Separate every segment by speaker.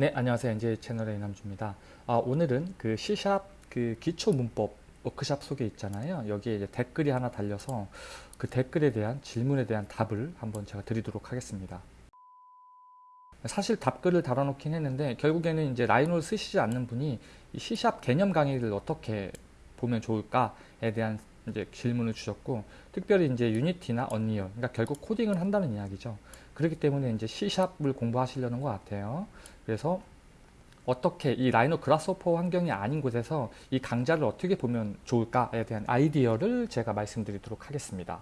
Speaker 1: 네, 안녕하세요. 이제 채널의 이남주입니다. 아, 오늘은 그 C샵 그 기초 문법 워크샵 속에 있잖아요. 여기에 이제 댓글이 하나 달려서 그 댓글에 대한 질문에 대한 답을 한번 제가 드리도록 하겠습니다. 사실 답글을 달아놓긴 했는데 결국에는 이제 Rhino를 쓰시지 않는 분이 이 C샵 개념 강의를 어떻게 보면 좋을까에 대한 이제 질문을 주셨고 특별히 이제 Unity나 Unreal 그러니까 결국 코딩을 한다는 이야기죠. 그렇기 때문에 이제 C샵을 공부하시려는 것 같아요. 그래서 어떻게 이 Rhino Grasshopper 환경이 아닌 곳에서 이 강좌를 어떻게 보면 좋을까에 대한 아이디어를 제가 말씀드리도록 하겠습니다.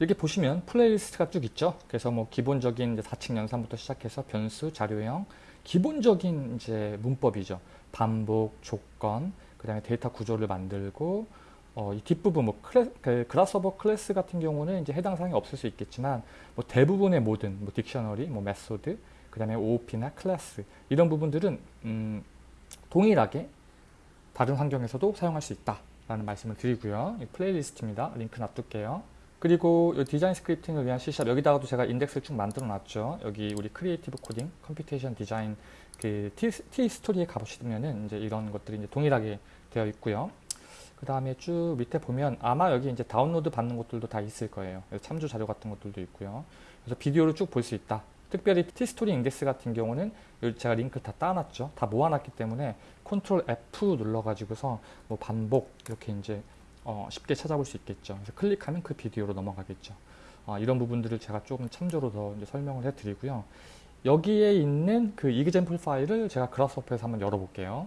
Speaker 1: 이렇게 보시면 playlist가 쭉 있죠. 그래서 뭐 기본적인 사칙 연산부터 시작해서 변수, 자료형, 기본적인 이제 문법이죠. 반복, 조건, 그 다음에 데이터 구조를 만들고 어, 이 뒷부분 뭐 클래, 그 Grasshopper 클래스 같은 경우는 이제 해당 사항이 없을 수 있겠지만 뭐 대부분의 모든 뭐 dictionary, 뭐 method, 그 다음에 OOP나 클래스 이런 부분들은 음, 동일하게 다른 환경에서도 사용할 수 있다라는 말씀을 드리고요. 이 playlist입니다. 링크 놔둘게요. 그리고 디자인 scripting을 위한 C샵 여기다가도 제가 인덱스를 쭉 만들어 놨죠. 여기 우리 creative coding, computation design 그 T, Tistory에 가보시면은 이제 이런 것들이 이제 동일하게 되어 있고요. 그 다음에 쭉 밑에 보면 아마 여기 이제 다운로드 받는 것들도 다 있을 거예요. 참조 자료 같은 것들도 있고요. 그래서 비디오를 쭉 볼 수 있다. 특별히 Tistory 인덱스 같은 경우는 제가 링크를 다 따놨죠. 다 모아놨기 때문에 Ctrl F 눌러가지고서 뭐 반복 이렇게 이제 어 쉽게 찾아볼 수 있겠죠. 그래서 클릭하면 그 비디오로 넘어가겠죠. 어 이런 부분들을 제가 조금 참조로 더 설명을 해드리고요. 여기에 있는 그 example 파일을 제가 Grasshopper에서 한번 열어볼게요.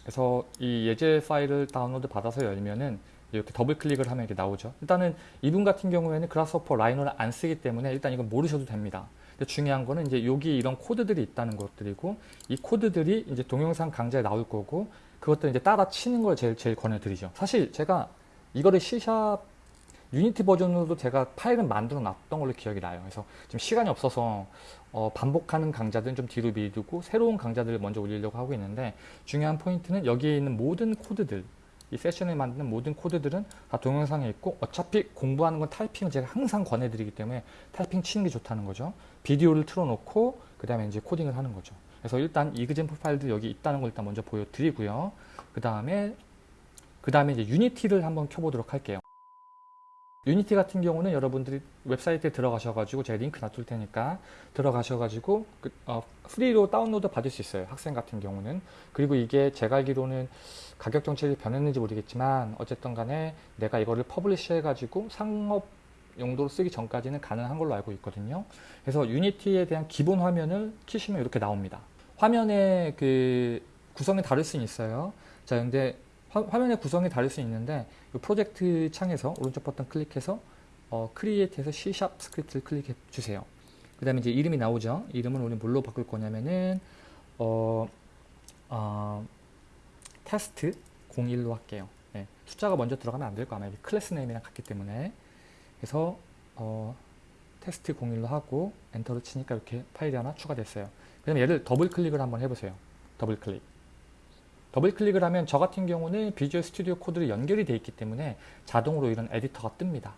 Speaker 1: 그래서 이 예제 파일을 다운로드 받아서 열면은 이렇게 더블 클릭을 하면 이렇게 나오죠. 일단은 이분 같은 경우에는 Grasshopper Rhino를 안 쓰기 때문에 일단 이건 모르셔도 됩니다. 근데 중요한 거는 이제 여기 이런 코드들이 있다는 것들이고 이 코드들이 이제 동영상 강좌에 나올 거고 그것들 이제 따라 치는 걸 제일 제일 권해드리죠. 사실 제가 이거를 C샵 유니티 버전으로도 제가 파일을 만들어 놨던 걸로 기억이 나요. 그래서 지금 시간이 없어서 어, 반복하는 강좌들은 좀 뒤로 미루고 새로운 강좌들을 먼저 올리려고 하고 있는데 중요한 포인트는 여기에 있는 모든 코드들 이 세션을 만드는 모든 코드들은 다 동영상에 있고 어차피 공부하는 건 타이핑을 제가 항상 권해드리기 때문에 타이핑 치는 게 좋다는 거죠. 비디오를 틀어놓고 그 다음에 이제 코딩을 하는 거죠. 그래서 일단 example 파일들 여기 있다는 걸 일단 먼저 보여드리고요. 그 다음에 그 다음에 이제 Unity를 한번 켜보도록 할게요. Unity 같은 경우는 여러분들이 웹사이트에 들어가셔가지고 제가 링크 놔둘 테니까 들어가셔가지고 그, 어, free로 다운로드 받을 수 있어요. 학생 같은 경우는. 그리고 이게 제가 알기로는 가격 정책이 변했는지 모르겠지만 어쨌든 간에 내가 이거를 publish 해가지고 상업 용도로 쓰기 전까지는 가능한 걸로 알고 있거든요. 그래서 Unity에 대한 기본 화면을 키시면 이렇게 나옵니다. 화면의 그 구성이 다를 수는 있어요. 자, 근데 화, 면의 구성이 다를 수 있는데 프로젝트 창에서 오른쪽 버튼 클릭해서 어, create에서 C# 스크립트를 클릭해 주세요. 그 다음에 이제 이름이 나오죠. 이름은 우리 뭘로 바꿀 거냐면은 어, 어, 테스트 01로 할게요. 네, 숫자가 먼저 들어가면 안 될 거 아마 class name이랑 같기 때문에 그래서 어, 테스트 01로 하고 엔터를 치니까 이렇게 파일이 하나 추가됐어요. 그 다음에 얘를 더블 클릭을 한번 해보세요. 더블 클릭. 더블 클릭을 하면 저 같은 경우는 Visual Studio Code로 연결이 되어 있기 때문에 자동으로 이런 에디터가 뜹니다.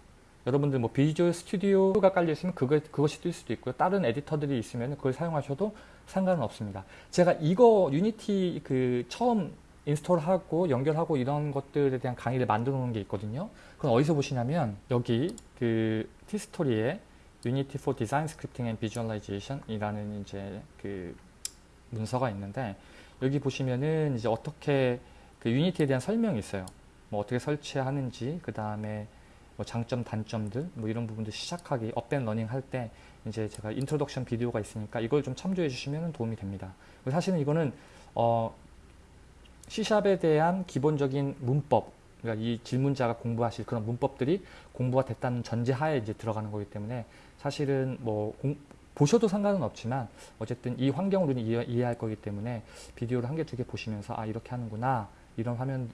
Speaker 1: 여러분들 뭐 Visual Studio가 깔려 있으면 그거, 그것이 뜰 수도 있고요. 다른 에디터들이 있으면 그걸 사용하셔도 상관은 없습니다. 제가 이거 Unity 그 처음 install하고 연결하고 이런 것들에 대한 강의를 만들어 놓은 게 있거든요. 그건 어디서 보시냐면 여기 그 티스토리에 Unity for Design Scripting and Visualization 이라는 이제 그 문서가 있는데 여기 보시면은 이제 어떻게 그 Unity에 대한 설명이 있어요. 뭐 어떻게 설치하는지 그 다음에 뭐 장점 단점들 뭐 이런 부분들 시작하기 up and running 할 때 이제 제가 introduction 비디오가 있으니까 이걸 좀 참조해 주시면 도움이 됩니다. 사실은 이거는 어 C샵에 대한 기본적인 문법 그러니까 이 질문자가 공부하실 그런 문법들이 공부가 됐다는 전제하에 이제 들어가는 거기 때문에 사실은 뭐 공, 보셔도 상관은 없지만 어쨌든 이 환경으로 이해, 이해할 거기 때문에 비디오를 한 개, 두 개 보시면서 아 이렇게 하는구나 이런 화면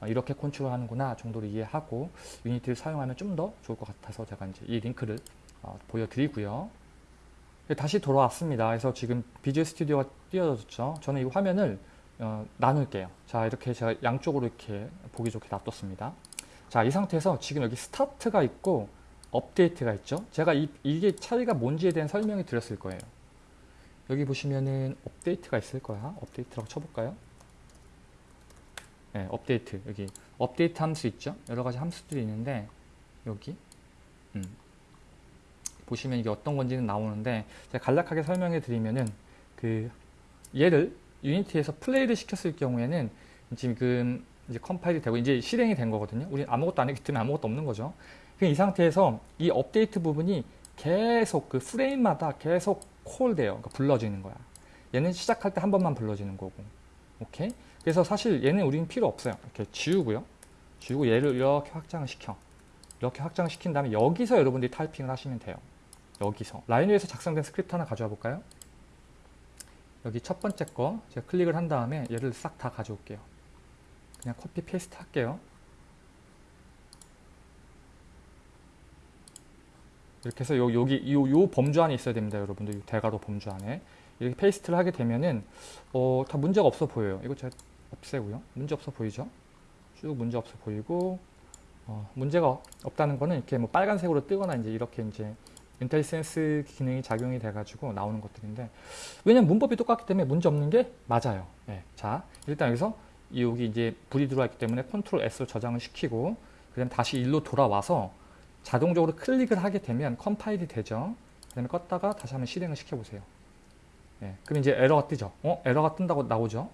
Speaker 1: 아, 이렇게 컨트롤 하는구나 정도로 이해하고 Unity를 사용하면 좀 더 좋을 것 같아서 제가 이제 이 링크를 어, 보여드리고요. 다시 돌아왔습니다. 그래서 지금 Visual Studio가 띄어졌죠. 저는 이 화면을 어, 나눌게요. 자 이렇게 제가 양쪽으로 이렇게 보기 좋게 놔뒀습니다. 자 이 상태에서 지금 여기 스타트가 있고 업데이트가 있죠. 제가 이, 이게 차이가 뭔지에 대한 설명이 드렸을 거예요. 여기 보시면은 업데이트가 있을 거야. 업데이트라고 쳐볼까요? 네, 업데이트 여기 업데이트 함수 있죠? 여러 가지 함수들이 있는데 여기 음. 보시면 이게 어떤 건지는 나오는데 제가 간략하게 설명해 드리면은 그 얘를 Unity에서 플레이를 시켰을 경우에는 지금 이제 컴파일이 되고 이제 실행이 된 거거든요. 우리 아무것도 안 했기 때문에 아무것도 없는 거죠. 이 상태에서 이 업데이트 부분이 계속 그 프레임마다 계속 call돼요. 그러니까 불러지는 거야. 얘는 시작할 때 한 번만 불러지는 거고. 오케이? 그래서 사실 얘는 우리는 필요 없어요. 이렇게 지우고요. 지우고 얘를 이렇게 확장을 시켜. 이렇게 확장을 시킨 다음에 여기서 여러분들이 타이핑을 하시면 돼요. 여기서. Rhino에서 작성된 스크립트 하나 가져와 볼까요? 여기 첫 번째 거 제가 클릭을 한 다음에 얘를 싹 다 가져올게요. 그냥 copy paste 할게요. 이렇게 해서 요, 여기 요, 요 범주 안에 있어야 됩니다, 여러분들. 대괄호 범주 안에. 이렇게 paste를 하게 되면은 어, 다 문제가 없어 보여요. 이거 제가 없애고요. 문제 없어 보이죠? 쭉 문제 없어 보이고 어, 문제가 없다는 거는 이렇게 뭐 빨간색으로 뜨거나 이제 이렇게 이제 IntelliSense 기능이 작용이 돼가지고 나오는 것들인데 왜냐면 문법이 똑같기 때문에 문제 없는 게 맞아요. 네. 자 일단 여기서 여기 이제 불이 들어와 있기 때문에 컨트롤 S로 저장을 시키고 그다음 다시 일로 돌아와서 자동적으로 클릭을 하게 되면 컴파일이 되죠. 그 다음에 껐다가 다시 한번 실행을 시켜보세요. 예, 그럼 이제 에러가 뜨죠. 어? 에러가 뜬다고 나오죠.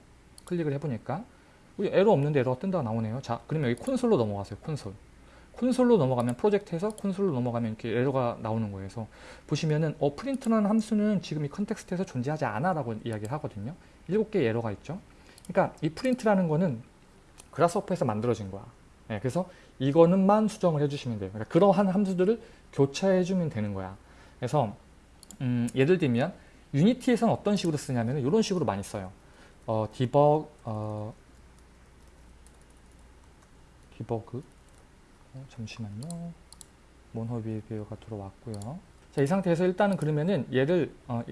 Speaker 1: 클릭을 해보니까 에러 없는데 에러가 뜬다고 나오네요. 자, 그러면 여기 콘솔로 넘어가세요. 콘솔. 콘솔로 넘어가면 프로젝트에서 콘솔로 넘어가면 이렇게 에러가 나오는 거예요. 그래서 보시면은 어 프린트라는 함수는 지금 이 context에서 존재하지 않아라고 이야기를 하거든요. 7개의 에러가 있죠. 그러니까 이 프린트라는 거는 Grasshopper에서 만들어진 거야. 예, 그래서 이거는만 수정을 해주시면 돼요. 그러니까 그러한 함수들을 교차해주면 되는 거야. 그래서 음, 예를 들면 Unity에서는 어떤 식으로 쓰냐면 이런 식으로 많이 써요. 어, Debug, 어, Debug, 어, 잠시만요. MonoBehaviour가 들어왔고요. 자, 이 상태에서 일단은 그러면은 얘를 어,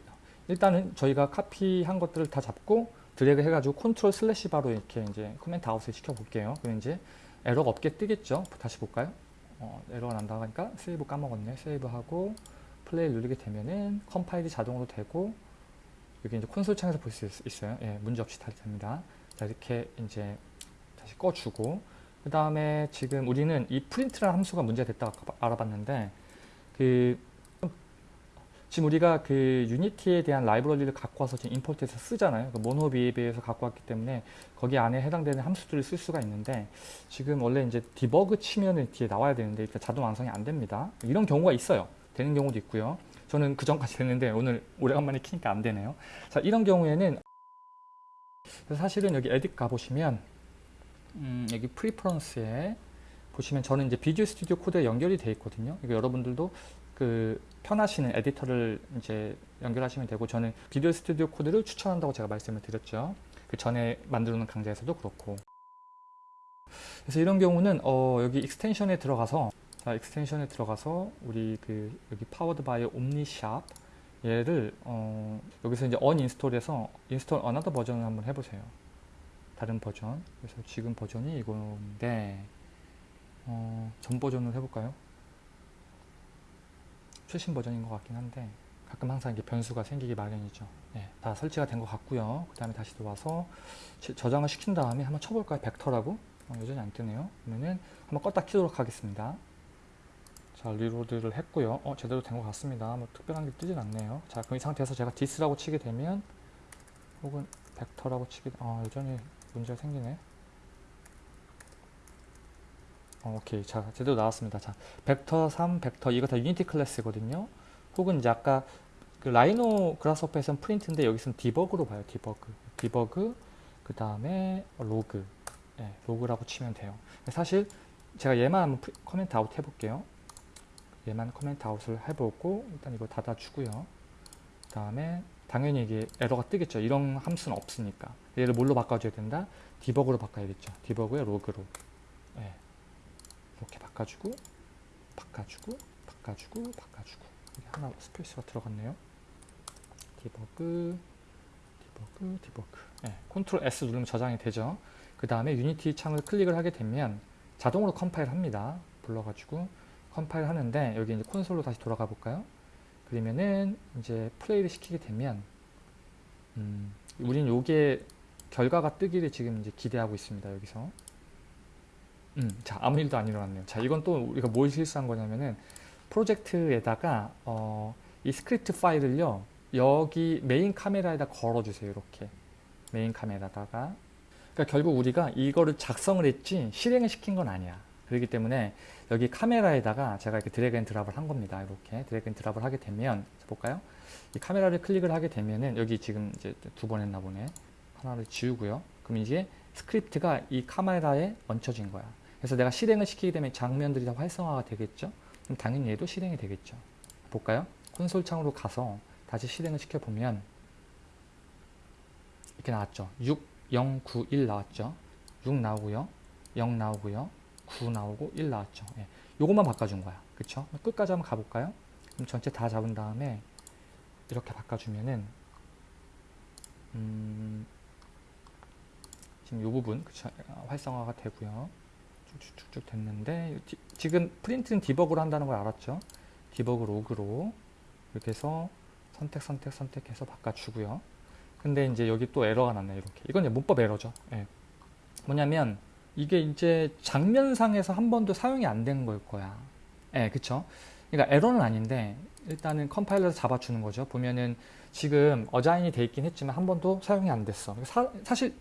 Speaker 1: 일단은 저희가 카피한 것들을 다 잡고 드래그 해가지고 컨트롤 슬래시 바로 이렇게 이제 comment out을 시켜볼게요. 그럼 이제 에러가 없게 뜨겠죠. 다시 볼까요? 어, 에러가 난다고 하니까 세이브 까먹었네. 세이브하고 플레이 누르게 되면은 컴파일이 자동으로 되고 여기 이제 콘솔 창에서 볼 수 있어요. 예, 문제 없이 다 됩니다. 자, 이렇게 이제 다시 꺼주고 그 다음에 지금 우리는 이 프린트라는 함수가 문제가 됐다고 알아봤는데 그 지금 우리가 그 유니티에 대한 라이브러리를 갖고 와서 지금 import해서 쓰잖아요. 그 MonoBehaviour에서 갖고 왔기 때문에 거기 안에 해당되는 함수들을 쓸 수가 있는데 지금 원래 이제 Debug 치면은 뒤에 나와야 되는데 일단 자동 완성이 안 됩니다. 이런 경우가 있어요. 되는 경우도 있고요. 저는 그 전까지 됐는데 오늘 오래간만에 키니까 안 되네요. 자, 이런 경우에는 사실은 여기 Edit 가보시면 음, 여기 Preferences에 보시면 저는 이제 Visual Studio Code에 연결이 되어 있거든요. 이거 여러분들도 그 편하시는 에디터를 이제 연결하시면 되고 저는 Visual Studio Code를 추천한다고 제가 말씀을 드렸죠. 그 전에 만들어 놓은 강좌에서도 그렇고. 그래서 이런 경우는 어 여기 extension에 들어가서 자 extension에 들어가서 우리 그 여기 powered by OmniSharp 얘를 어 여기서 이제 uninstall해서 install another version을 한번 해보세요. 다른 버전. 그래서 지금 버전이 이건데 어, 전 버전을 해볼까요? 최신 버전인 것 같긴 한데 가끔 항상 이게 변수가 생기기 마련이죠. 네, 다 설치가 된 것 같고요. 그 다음에 다시 들어와서 저장을 시킨 다음에 한번 쳐볼까요? Vector라고? 어, 여전히 안 뜨네요. 그러면은 한번 껐다 키도록 하겠습니다. 자, reload를 했고요. 어, 제대로 된 것 같습니다. 뭐 특별한 게 뜨진 않네요. 자, 그럼 이 상태에서 제가 this라고 치게 되면 혹은 Vector라고 치게 어, 여전히 문제가 생기네. 어, 오케이. 자, 제대로 나왔습니다. 자, 벡터 3, 벡터 이거 다 유니티 클래스거든요. 혹은 이제 아까 그 Rhino Grasshopper에서는 프린트인데 여기서는 Debug로 봐요. Debug. Debug 그 다음에 로그. 네, Log라고 치면 돼요. 사실 제가 얘만 한번 프리, comment out 해볼게요. 얘만 comment out을 해보고 일단 이거 닫아주고요. 그 다음에 당연히 이게 에러가 뜨겠죠. 이런 함수는 없으니까. 얘를 뭘로 바꿔줘야 된다? Debug로 바꿔야겠죠. Debug의 Log로. 네. 이렇게 바꿔주고 바꿔주고 바꿔주고 바꿔주고. 여기 하나 스페이스가 들어갔네요. Debug Debug Debug. 네, 컨트롤 S 누르면 저장이 되죠. 그 다음에 유니티 창을 클릭을 하게 되면 자동으로 컴파일 합니다. 불러가지고 컴파일 하는데 여기 이제 콘솔로 다시 돌아가 볼까요? 그러면은 이제 플레이를 시키게 되면 음, 우린 요게 결과가 뜨기를 지금 이제 기대하고 있습니다. 여기서. 음, 자, 아무 일도 안 일어났네요. 자, 이건 또 우리가 뭘 실수한 거냐면은 프로젝트에다가 어, 이 스크립트 파일을요. 여기 메인 카메라에다 걸어주세요. 이렇게. 메인 카메라다가. 그러니까 결국 우리가 이거를 작성을 했지 실행을 시킨 건 아니야. 그렇기 때문에 여기 카메라에다가 제가 이렇게 drag and drop을 한 겁니다. 이렇게 drag and drop을 하게 되면 자, 볼까요? 이 카메라를 클릭을 하게 되면은 여기 지금 이제 두 번 했나 보네. 하나를 지우고요. 그럼 이제 스크립트가 이 카메라에 얹혀진 거야. 그래서 내가 실행을 시키게 되면 장면들이 다 활성화가 되겠죠. 그럼 당연히 얘도 실행이 되겠죠. 볼까요? 콘솔 창으로 가서 다시 실행을 시켜보면 이렇게 나왔죠. 6, 0, 9, 1 나왔죠. 6 나오고요. 0 나오고요. 9 나오고 1 나왔죠. 예. 요것만 바꿔준 거야. 그쵸? 끝까지 한번 가볼까요? 그럼 전체 다 잡은 다음에 이렇게 바꿔주면은 음, 지금 이 부분 그쵸? 활성화가 되고요. 쭉쭉쭉 됐는데 디, 지금 프린트는 Debug로 한다는 걸 알았죠? Debug Log로 이렇게 해서 선택 선택 선택해서 바꿔주고요. 근데 이제 여기 또 에러가 났네 이렇게. 이건 이제 문법 에러죠. 예. 뭐냐면 이게 이제 장면상에서 한 번도 사용이 안 된 걸 거야. 예, 그쵸? 그러니까 에러는 아닌데 일단은 컴파일러에서 잡아주는 거죠. 보면은 지금 assign이 돼 있긴 했지만 한 번도 사용이 안 됐어. 사, 사실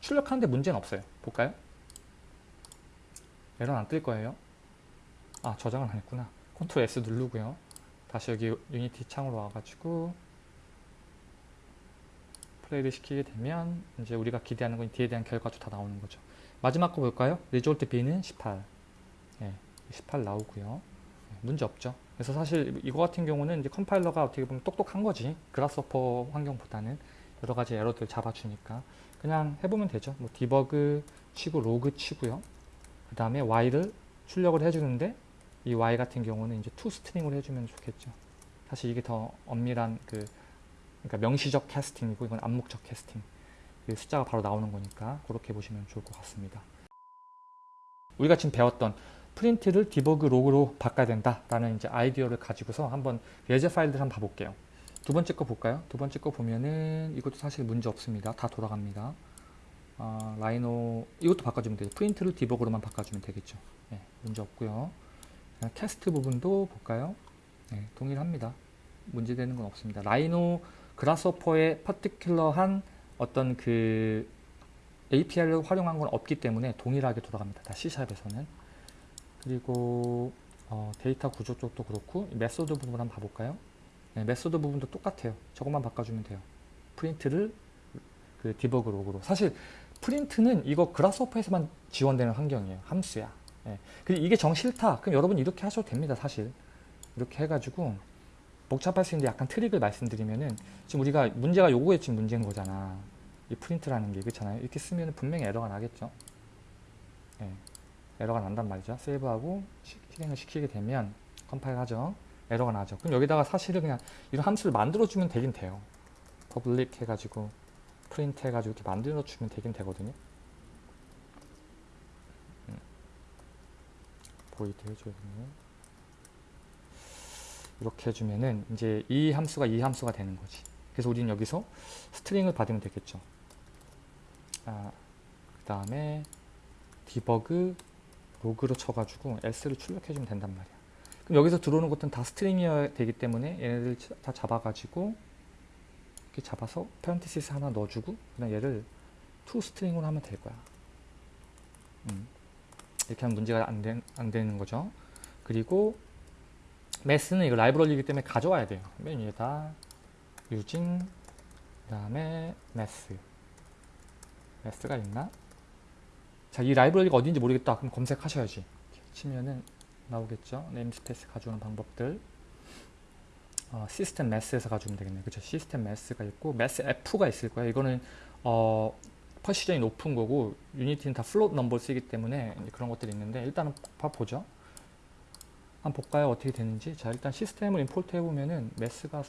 Speaker 1: 출력하는데 문제는 없어요. 볼까요? 에러는 안뜰 거예요. 아, 저장을 안 했구나. 컨트롤 S 누르고요. 다시 여기 유니티 창으로 와가지고 플레이를 시키게 되면 이제 우리가 기대하는 건 뒤에 대한 결과도 다 나오는 거죠. 마지막 거 볼까요? result B는 18. 예, 18 나오고요. 예, 문제 없죠. 그래서 사실 이거 같은 경우는 이제 컴파일러가 어떻게 보면 똑똑한 거지. Grasshopper 환경보다는 여러 가지 에러들 잡아주니까 그냥 해보면 되죠. 뭐 Debug 치고 로그 치고요. 그 다음에 y를 출력을 해주는데 이 y 같은 경우는 이제 ToString으로 해주면 좋겠죠. 사실 이게 더 엄밀한 그 그러니까 명시적 캐스팅이고 이건 암묵적 캐스팅. 그 숫자가 바로 나오는 거니까 그렇게 보시면 좋을 것 같습니다. 우리가 지금 배웠던 프린트를 Debug Log로 바꿔야 된다라는 이제 아이디어를 가지고서 한번 예제 파일들 한번 봐볼게요. 두 번째 거 볼까요? 두 번째 거 보면은 이것도 사실 문제 없습니다. 다 돌아갑니다. 아, 라이노 이것도 바꿔주면 돼요. 프린트를 debug로만 바꿔주면 되겠죠. 네, 문제 없고요. cast 부분도 볼까요? 네, 동일합니다. 문제되는 건 없습니다. 라이노 그라스호퍼의 particular한 어떤 그 API를 활용한 건 없기 때문에 동일하게 돌아갑니다. 다 C샵에서는. 그리고 어, 데이터 구조 쪽도 그렇고 method 부분 한번 봐볼까요? 네, method 부분도 똑같아요. 저것만 바꿔주면 돼요. 프린트를 그 debug log로. 사실 프린트는 이거 그라스호퍼에서만 지원되는 환경이에요. 함수야. 예. 근데 이게 정 싫다. 그럼 여러분 이렇게 하셔도 됩니다. 사실. 이렇게 해가지고 복잡할 수 있는데 약간 트릭을 말씀드리면은 지금 우리가 문제가 요거에 지금 문제인 거잖아. 이 프린트라는 게 그렇잖아요. 이렇게 쓰면 분명히 에러가 나겠죠. 예. 에러가 난단 말이죠. 세이브하고 실행을 시키게 되면 컴파일 하죠. 에러가 나죠. 그럼 여기다가 사실은 그냥 이런 함수를 만들어주면 되긴 돼요. public 해가지고 프린트 해가지고 이렇게 만들어 주면 되긴 되거든요. 음. void 해줘야겠네요. 이렇게 해주면은 이제 이 함수가 이 함수가 되는 거지. 그래서 우리는 여기서 string을 받으면 되겠죠. 아, 그 다음에 debug log로 쳐가지고 s를 출력해주면 된단 말이야. 그럼 여기서 들어오는 것들은 다 string이어야 되기 때문에 얘네들 다 잡아가지고 이렇게 잡아서 parenthesis 하나 넣어주고 그냥 얘를 to string으로 하면 될 거야. 음. 이렇게 하면 문제가 안, 되, 안 되는 거죠. 그리고 Math는 이거 라이브러리이기 때문에 가져와야 돼요. 맨 위에다 using 그 다음에 Math Math가 있나? 자, 이 라이브러리가 어딘지 모르겠다. 그럼 검색하셔야지. 치면은 나오겠죠. namespace 가져오는 방법들. 어, System Math에서 가져오면 되겠네요. 그쵸? 시스템 매스가 있고 매스 F가 있을 거예요. 이거는 어, precision이 높은 거고 유니티는 다 float number 쓰기 때문에 그런 것들이 있는데 일단은 봐보죠. 한번 볼까요? 어떻게 되는지. 자, 일단 System을 import 해보면은 Math가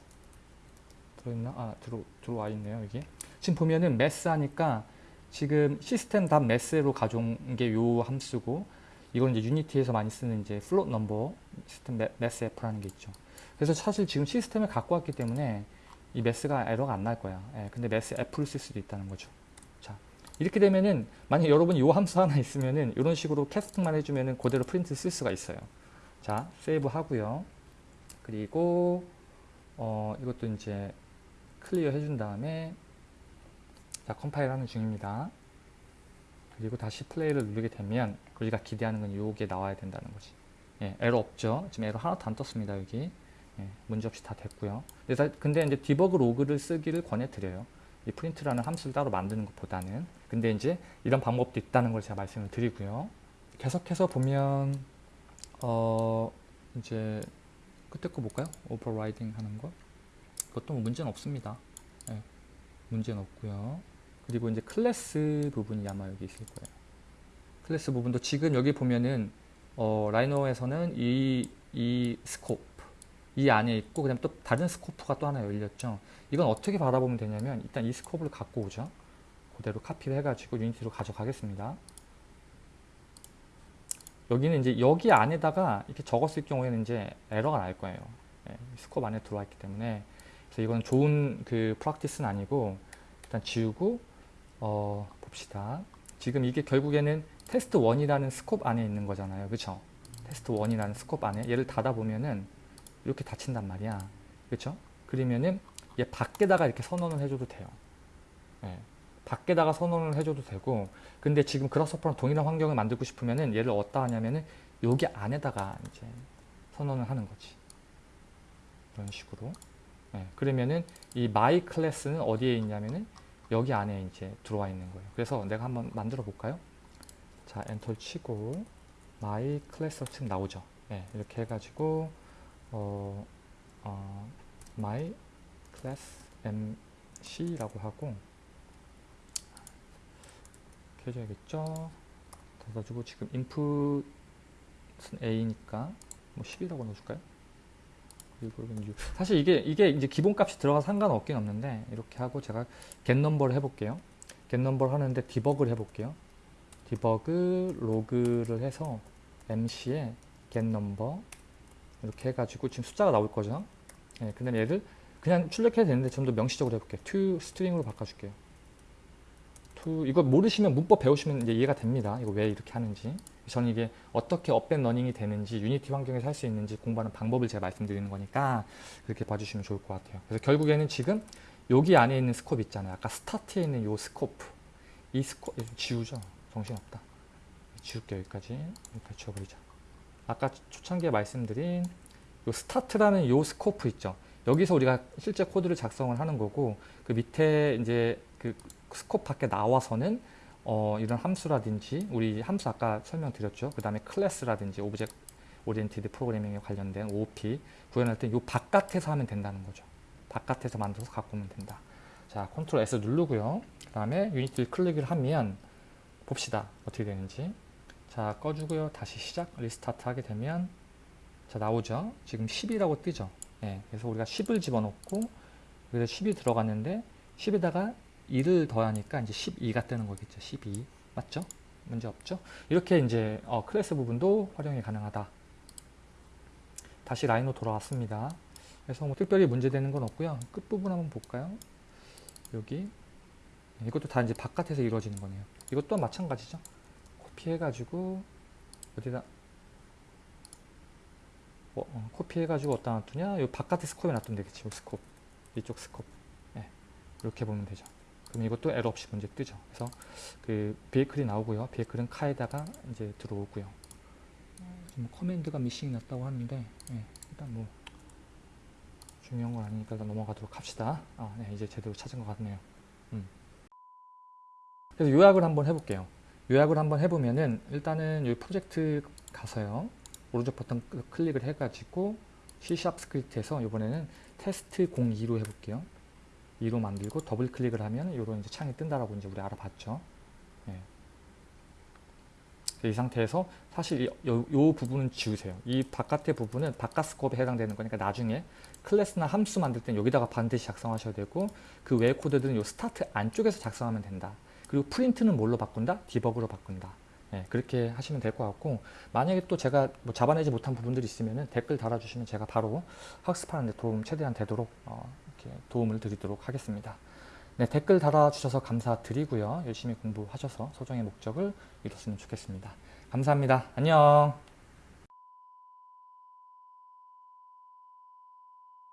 Speaker 1: 들어있나? 아, 들어, 들어와 있네요, 여기. 지금 보면은 Math 하니까 지금 System dot Math로 가져온 게 요 함수고, 이건 이제 유니티에서 많이 쓰는 이제 float number System Math F라는 게 있죠. 그래서 사실 지금 System을 갖고 왔기 때문에 이 Math가 에러가 안 날 거야. 예, 근데 Math F를 쓸 수도 있다는 거죠. 자, 이렇게 되면은 만약 여러분이 요 함수 하나 있으면은 이런 식으로 캐스팅만 해주면은 그대로 프린트 쓸 수가 있어요. 자, 세이브 하고요. 그리고 어, 이것도 이제 clear 해준 다음에 자, 컴파일 하는 중입니다. 그리고 다시 플레이를 누르게 되면 우리가 기대하는 건 요게 나와야 된다는 거지. 예, 에러 없죠. 지금 에러 하나도 안 떴습니다. 여기. 예, 문제없이 다 됐고요. 근데, 다- 근데 이제 debug log를 쓰기를 권해드려요. 이 프린트라는 함수를 따로 만드는 것보다는. 근데 이제 이런 방법도 있다는 걸 제가 말씀을 드리고요. 계속해서 보면 어 이제 그때 거 볼까요? overriding 하는 거. 그것도 뭐 문제는 없습니다. 예, 문제는 없고요. 그리고 이제 클래스 부분이 아마 여기 있을 거예요. 클래스 부분도 지금 여기 보면은 어, 라이노에서는 이, 이 scope 이 안에 있고 그다음 또 다른 scope가 또 하나 열렸죠. 이건 어떻게 바라보면 되냐면 일단 이 scope를 갖고 오죠. 그대로 카피를 해가지고 유니티로 가져가겠습니다. 여기는 이제 여기 안에다가 이렇게 적었을 경우에는 이제 에러가 날 거예요. 예, scope 안에 들어와 있기 때문에 그래서 이건 좋은 그 practice는 아니고 일단 지우고 어, 봅시다. 지금 이게 결국에는 테스트 1이라는 scope 안에 있는 거잖아요. 그쵸? 테스트 1이라는 scope 안에 얘를 닫아보면은 이렇게 닫힌단 말이야. 그쵸? 그러면은 얘 밖에다가 이렇게 선언을 해줘도 돼요. 예. 밖에다가 선언을 해줘도 되고 근데 지금 그라스퍼랑 동일한 환경을 만들고 싶으면은 얘를 어디다 하냐면은 여기 안에다가 이제 선언을 하는 거지. 이런 식으로. 예. 그러면은 이 my 클래스는 어디에 있냐면은 여기 안에 이제 들어와 있는 거예요. 그래서 내가 한번 만들어 볼까요? 자, 엔터를 치고 my 클래스 지금 나오죠. 예, 이렇게 해가지고 어, 어, my class mc라고 하고 이렇게 해줘야겠죠. 닫아주고 지금 input은 a니까 뭐 10이라고 넣어줄까요? 사실 이게 이게 이제 기본값이 들어가 상관없긴 없는데 이렇게 하고 제가 get number를 해볼게요. get number 하는데 디버그를 해볼게요. debug log를 해서 mc에 get number 이렇게 해가지고 지금 숫자가 나올 거죠. 예, 근데 얘를 그냥 출력해도 되는데 좀 더 명시적으로 해볼게요. to string으로 바꿔줄게요. to 이거 모르시면 문법 배우시면 이제 이해가 됩니다. 이거 왜 이렇게 하는지. 저는 이게 어떻게 up and running이 되는지 유니티 환경에서 할 수 있는지 공부하는 방법을 제가 말씀드리는 거니까 그렇게 봐주시면 좋을 것 같아요. 그래서 결국에는 지금 여기 안에 있는 scope 있잖아요. 아까 스타트에 있는 요 scope 이 스코 이거 지우죠. 정신없다. 지울게요 여기까지 여기까지 지워버리자. 아까 초창기에 말씀드린 요 스타트라는 요 scope 있죠. 여기서 우리가 실제 코드를 작성을 하는 거고 그 밑에 이제 그 scope 밖에 나와서는 어, 이런 함수라든지 우리 함수 아까 설명드렸죠. 그 다음에 클래스라든지 object oriented programming에 관련된 OOP 구현할 때 이 바깥에서 하면 된다는 거죠. 바깥에서 만들어서 갖고 오면 된다. 자, control S 누르고요. 그 다음에 유니티를 클릭을 하면 봅시다. 어떻게 되는지. 자, 꺼주고요. 다시 시작 restart 하게 되면 자, 나오죠. 지금 10이라고 뜨죠. 예, 그래서 우리가 10을 집어넣고 여기서 10이 들어갔는데 10에다가 2를 더하니까 이제 12가 뜨는 거겠죠. 12 맞죠? 문제 없죠? 이렇게 이제 어, 클래스 부분도 활용이 가능하다. 다시 라인으로 돌아왔습니다. 그래서 뭐 특별히 문제되는 건 없고요. 끝 부분 한번 볼까요? 여기 이것도 다 이제 바깥에서 이루어지는 거네요. 이것 또한 마찬가지죠. 코피해가지고 어디다 어, 어, 코피 해가지고 어디다 놔두냐? 이 바깥에 스콥에 놔두면 되겠지. 이 스콥 이쪽 스콥 예, 이렇게 보면 되죠. 그럼 이것도 에러 없이 문제 뜨죠. 그래서 그 베이클이 나오고요. 베이클은 카에다가 이제 들어오고요. 지금 command가 missing이 났다고 하는데 예, 일단 뭐 중요한 건 아니니까 일단 넘어가도록 합시다. 아, 네, 이제 제대로 찾은 것 같네요. 음. 그래서 요약을 한번 해볼게요. 요약을 한번 해보면은 일단은 이 프로젝트 가서요. 오른쪽 버튼 클- 클릭을 해가지고 C# 스크립트에서 이번에는 테스트 02로 해볼게요. 2로 만들고 더블 클릭을 하면 이런 이제 창이 뜬다라고 이제 우리 알아봤죠. 예. 이 상태에서 사실 이, 요, 요 부분은 지우세요. 이 바깥의 부분은 바깥 scope에 해당되는 거니까 나중에 클래스나 함수 만들 땐 여기다가 반드시 작성하셔야 되고 그 외의 코드들은 요 Start 안쪽에서 작성하면 된다. 그리고 print는 뭘로 바꾼다? Debug로 바꾼다. 예, 그렇게 하시면 될 것 같고 만약에 또 제가 뭐 잡아내지 못한 부분들이 있으면 댓글 달아주시면 제가 바로 학습하는 데 도움 최대한 되도록 어, 이렇게 도움을 드리도록 하겠습니다. 네, 댓글 달아주셔서 감사드리고요. 열심히 공부하셔서 소정의 목적을 이뤘으면 좋겠습니다. 감사합니다. 안녕.